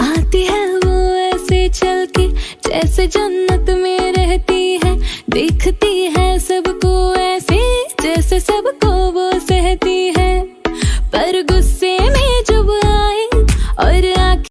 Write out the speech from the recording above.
आती है वो ऐसे चल जैसे जन्नत में रहती है। दिखती है सबको ऐसे, जैसे सबको वो सहती है। पर गुस्से